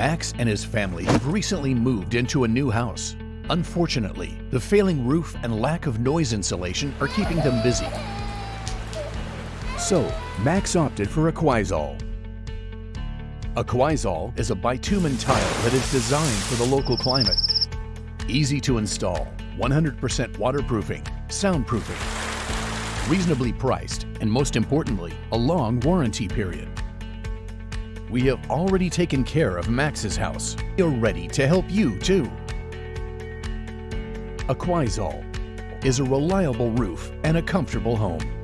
Max and his family have recently moved into a new house. Unfortunately, the failing roof and lack of noise insulation are keeping them busy. So, Max opted for Aquizol. A Aquizol is a bitumen tile that is designed for the local climate. Easy to install, 100% waterproofing, soundproofing, reasonably priced, and most importantly, a long warranty period. We have already taken care of Max's house. We are ready to help you too. Aquizol is a reliable roof and a comfortable home.